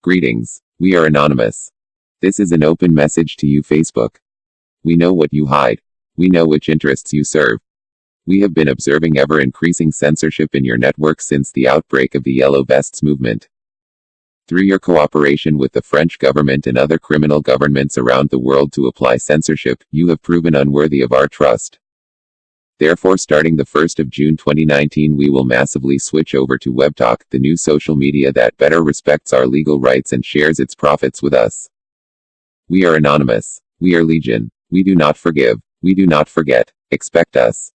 Greetings. We are anonymous. This is an open message to you, Facebook. We know what you hide. We know which interests you serve. We have been observing ever increasing censorship in your network since the outbreak of the Yellow Vests movement. Through your cooperation with the French government and other criminal governments around the world to apply censorship, you have proven unworthy of our trust. Therefore, starting the 1st of June 2019, we will massively switch over to WebTalk, the new social media that better respects our legal rights and shares its profits with us. We are anonymous. We are legion. We do not forgive. We do not forget. Expect us.